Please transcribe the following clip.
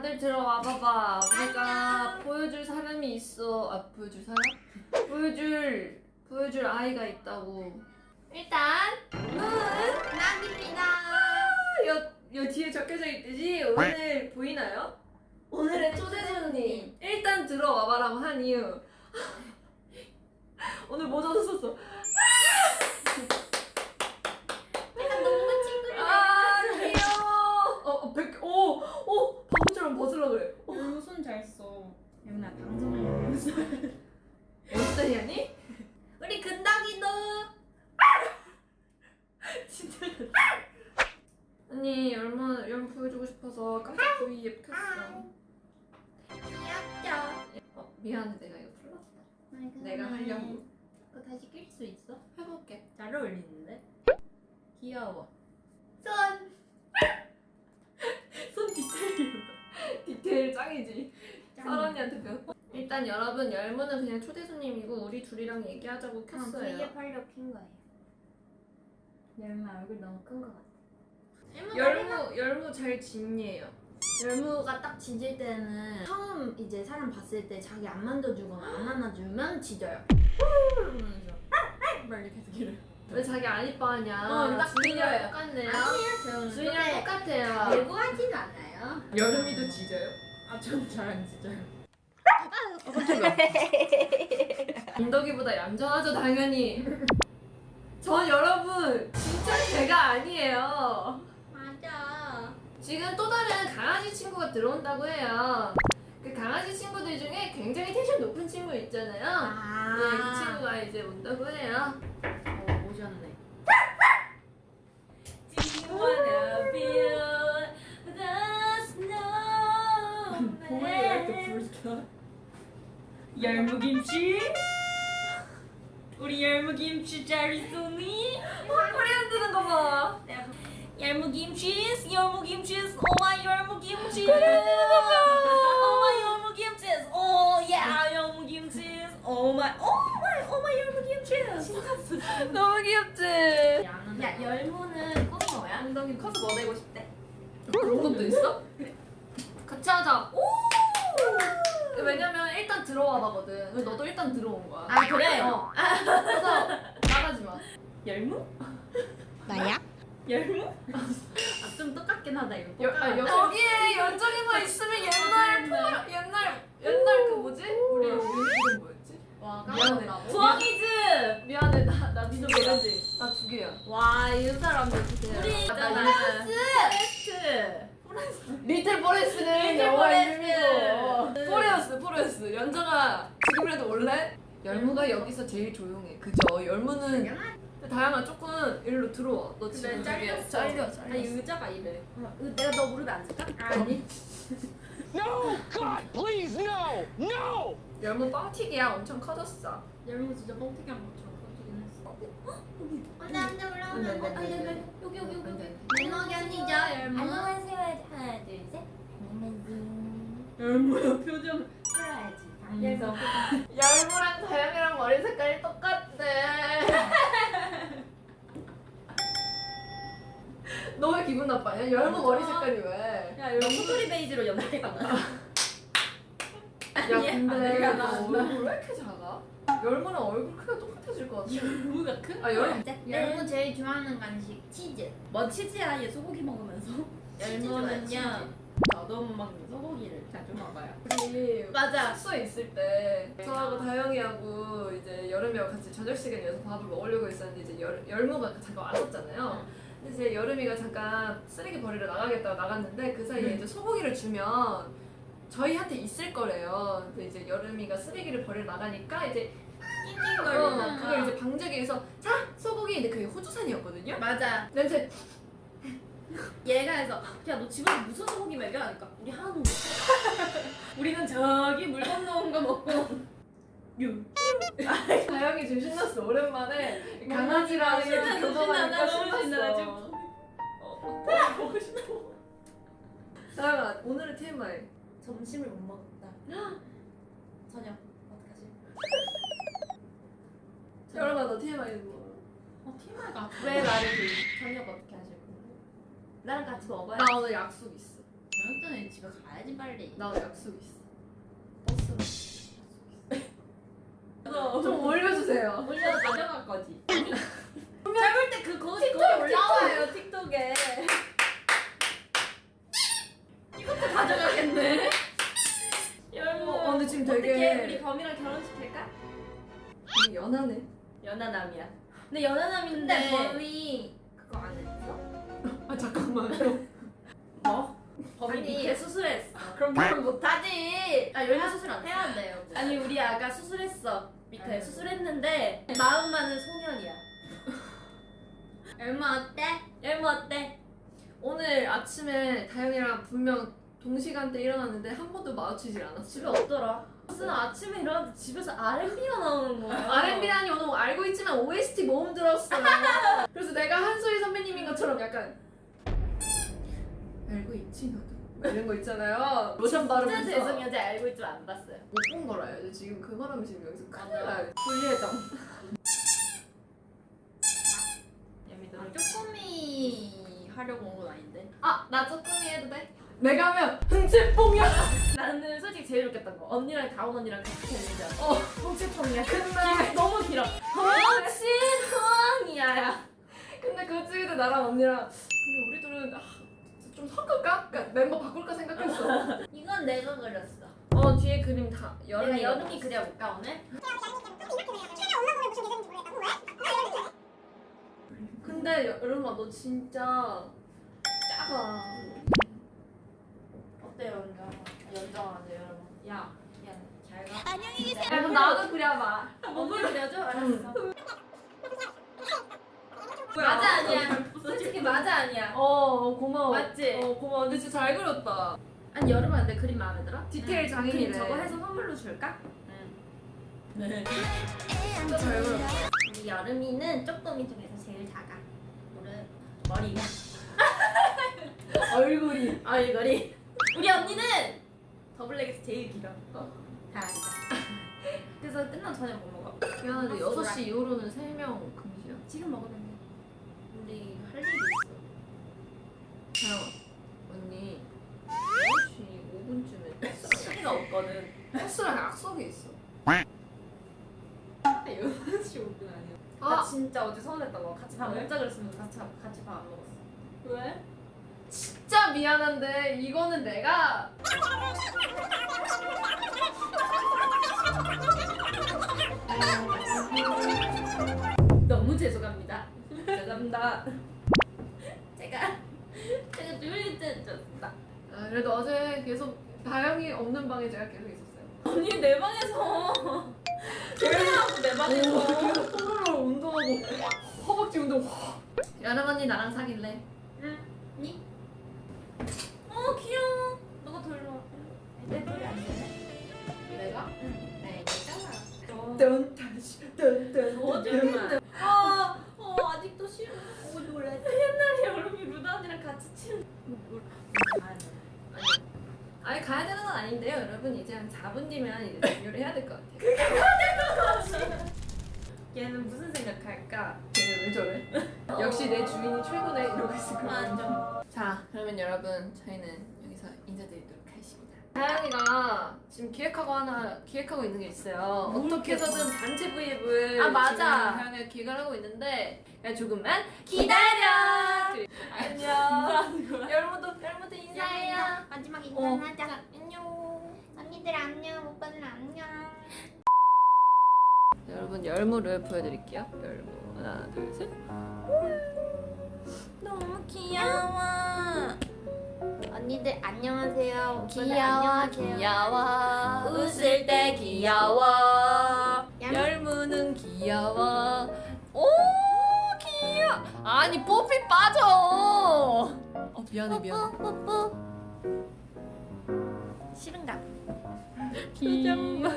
다들 들어와 봐봐. 우리가 보여줄 사람이 있어. 아 보여줄 사람? 보여줄 보여줄 아이가 있다고. 일단 낙입니다. 여, 여 뒤에 적혀져 있듯이 오늘 보이나요? 오늘의 초대 손님 일단 들어와봐라고 한 이유 오늘 모자도 썼어 약간 너무 찡그리네. 아 귀여워 어, 어 백, 오, 오 바보처럼 벗으려 그래 어, 너무 손잘 써. 영나 방송을 보면서. 어때 현이? 우리 근덕이도. 진짜 언니 얼마 연 보여주고 싶어서 깜짝 브이 앱 켰어 귀엽죠? 어, 미안해 내가 이거 풀렀어 내가 하려고 그거 다시 낄 수 있어? 해볼게 잘 어울리는데? 귀여워 설언니한테 배웠어 일단 여러분 열무는 그냥 초대 손님이고 우리 둘이랑 얘기하자고 켰어요 하려고 킨 거예요. 열마 얼굴 너무 큰 거 같아. 열무 열무 잘 진이에요 열무가 딱 짖을 때는 처음 이제 사람 봤을 때 자기 안 만져주거나 안 안아주면 짖어요. 이러면서 막 이렇게 해서 기를. 왜 자기 안 이뻐하냐 어, 딱 주인이랑. 똑같네요 아니에요, 저는 주인이랑 똑같아요 예고하진 않아요. 여름이도 짖어요? 아, 전잘안 짖어요. 인덕이보다 얌전하죠 당연히. 전 여러분 진짜 제가 아니에요. 맞아. 지금 또 다른 강아지 친구가 들어온다고 해요. 그 강아지 친구들 중에 굉장히 텐션 높은 친구 있잖아요. 아, 네, 그 친구가 이제 온다고 해요 열무김치? 우리 열무김치 잘 있었니? 소리 안 드는 거 봐. 열무김치, 열무김치, 오마 열무김치. 오마 열무김치, 오야 열무김치. 오마, 오마, 오마 열무김치. 너무 귀엽지? 야, 열무는 꿈이 뭐야? 엉덩이 커서 뭐 되고 싶대? 그런 것도 있어? 같이 하자. 오! 왜냐면 일단 들어와 봐거든. 너도 일단 들어온 거야. 아, 그래? 어. 그래서 나가지 마. 열무? 나야? 열무? 아, 좀 똑같긴 하다, 이거. 여, 아, 여, 여기에 연정이만 있으면 옛날 포 옛날 옛날 그 뭐지? 우리 우리 이름 뭐였지? 와, 미안해. 부엉이즈. 미안해 나나 믿어 모르지. 나 두 개야. 와, 이 사람들 어떡해. 우리 나 있잖아. 이제 포레스트. 리틀 포레스는 리틀 영화 포레스트. 이름이고 포레스트 연정아 지금이라도 올래? 열무가 여기서 제일 조용해 그죠? 열무는 다양한 조금 일로 들어와 너 지금 근데 잘렸어. 잘려 잘려 아니, 의자가 이래. 어, 내가 너 무릎에 앉을까? 아니. No! God, please, no! No! 열무 뻥튀기야 엄청 커졌어 열무 진짜 뻥튀기 한 것처럼 했어. 안돼 안돼 안 돼, 올라오면 안 돼, 안 돼, 아니 안 돼. 아니 여기 여기 여기 안 돼. 매너기 아니죠 열무 안녕하세요. 하나, 둘, 셋. 열무야 표정 풀어야지 당겨서 열무랑 다영이랑 머리 색깔이 똑같대 너 왜 기분 나빠냐? 열무 머리 색깔이 왜? 야 열무 소리 베이지로 연락해봤나? 야 근데 나왔나? 얼굴 왜 이렇게 작아? 열무랑 얼굴 크기가 똑같아질 것 같아 열무가 큰? 아 열무 열무 제일 좋아하는 간식 치즈 뭐 치즈야 얘 소고기 먹으면서. 열무는요. 저도 먹는 소고기를 자주 먹어요. 우리 맞아. 숙소에 있을 때 저하고 다영이하고 이제 여름이하고 같이 저녁 시간에 여기서 밥을 먹으려고 했었는데 이제 열, 열무가 잠깐 왔었잖아요. 근데 이제 여름이가 잠깐 쓰레기 버리러 나가겠다고 나갔는데 그 사이에 이제 소고기를 주면 저희한테 있을 거래요. 근데 이제 여름이가 쓰레기를 버리러 나가니까 이제 낑낑거리는 어, 그걸 이제 방지하기 위해서 자 소고기 근데 그게 호주산이었거든요. 맞아 냄새 얘가 해서 야 너 집에서 무슨 소고기 먹여? 하니까 우리 하나도 못 우리는 저기 물 건너온 거 먹고 유 다영이 지금 신났어 오랜만에 신나, 신나, 너무 신나, 신났어. 지금. 어, 먹고 싶어. 다영아 오늘의 TMI 점심을 못 먹었다. 저녁 어떡하지? 여러분 너 TMI 뭐? 어 TMI가 왜 나를 그 저녁 건데? 나랑 같이 먹어야 나 오늘 약속 있어. 저녁 전에 집에 가야지 빨리. 나 약속 있어. 버스로. 좀 올려주세요. 올려 가져갈 거지. 짧을 때그 거기 거기 올라와요 틱톡에. 이것도 가져가겠네. 열무. 어, 근데 지금 어떻게 되게 우리 범이랑? 되게 연하네. 연하남이야. 근데 연하남인데 범이 잠깐만요. 뭐? 범이 아니. 밑에 수술했어. 그럼 결혼 못하지. 아 열무 수술 안 해? 해야 돼요. 아니 우리 아가 수술했어. 밑에 아유. 수술했는데 마음만은 소년이야. 얼마 어때? 열무 어때? 오늘 아침에 다영이랑 분명 동시간대 일어났는데 한 번도 마주치질 않았어요. 집에 없더라. 무슨 아침에 일어났는데 집에서 R&B가 나오는 거야. R&B라니 오늘 알고 있지만 OST 모음 들었어요. 그래서 내가 한소희 선배님인 것처럼 약간 너도 막 이런 거 있잖아요. 로션 진짜 바르면서 죄송해요. 제가 알고 있지만 안 봤어요. 못본 거라요. 지금 그 말하면 지금 여기서 큰일 나요. 예미들. 아, 쪼꼬미 하려고 온 건 아닌데. 아, 나 쪼꼬미 해도 돼? 내가 하면 흥채뽕이야. 나는 솔직히 제일 웃겼던 거. 언니랑 다운 언니랑 같이 했는데. 어, 홍치통이야. 근데 너무 길어. 홍치통이야. 근데 그때 나랑 언니랑 근데 우리 둘은 아, 좀 섞을까? 그러니까 멤버 바꿀까 생각했어. 이건 내가 그렸어. 어 뒤에 그림 다 내가 여름이 여름이 그려볼까 오늘? 근데 여름아 너 진짜 작아. 어때요 연정? 연정하죠 여러분. 야, 야, 잘 가. 야 그럼 나도 그려봐. 몸을 그려줘? 알았어. 맞아 아니야. 솔직히 맞아 아니야. 어 고마워. 맞지? 어 고마워. 근데 진짜 잘 그렸다. 아니 여름아 내 그림 마음에 들어? 디테일 그림 장인이래. 저거 해서 선물로 줄까? 네. 진짜 잘 그렸다. 우리 여름이는 쪼꼬미 중에서 제일 작아. 무릎, 머리가, 얼굴이. 얼굴이. 우리 언니는 더블랙에서 제일 길어. 어. 다 알자. 그래서 끝나면 저녁 못 먹어. 미안한데 아, 6시 이후로는 3명 금지야. 지금 먹으면 돼. 우리 할 일이 있어. 언니 6시 5분쯤에 시기가 없거든. 버스랑 약속이 있어. 6시 5분 아니야. 나 아, 진짜 어제 서운했던 거. 같이 밥 왜? 먹자 그랬으면 같이, 같이 밥 안 먹었어. 왜? 진짜 미안한데 이거는 내가 너무 죄송합니다. 죄송합니다. 제가 제가 조용히 줬다. 아, 그래도 어제 계속 다영이 없는 방에 제가 계속 있었어요. 언니 내 방에서 조용하고 내 방에서 계속 뽀로로 운동하고 허벅지 운동. 여름 언니 나랑 사귈래? 응. 니? 어 귀여워. 너가 더 일로 와. 내안 되네. 내가? 응. 네 내가. 뜬 다시 뜬뜬 거짓말. 아, 어 놀래. 옛날에 여름이 루다 언니랑 같이 치는. 아니 가야 되는 건 아닌데요, 여러분 이제 한 4분 뒤면 이제 종료를 해야 될 것 같아요. 얘는 무슨 생각할까? 쟤네 왜 저래? 역시 내 주인이 최고네 이러고 있을 거야. 완전. 자, 그러면 여러분 저희는 여기서 인사드리도록 하겠습니 다. 다영이가 지금 기획하고 하나 기획하고 있는 게 있어요. 뭘 어떻게 해서든 단체 브이앱을 아, 맞아. 지금 다영이가 기획을 하고 있는데 그냥 조금만 기다려. 안녕. 열무도 열무도 인사해요. 마지막 어. 인사하자. 안녕. 언니들 안녕. 오빠들 안녕. 여러분 열무를 보여드릴게요. 열무 하나 둘 셋. 너무 귀여워. 언니들 안녕하세요. 귀여워. 귀여워 웃을 때 귀여워. 얌. 열무는 귀여워 오 귀여워 아니 뽀삐 빠져 어 미안해 미안해 뽀뽀. 싫은가? 귀여워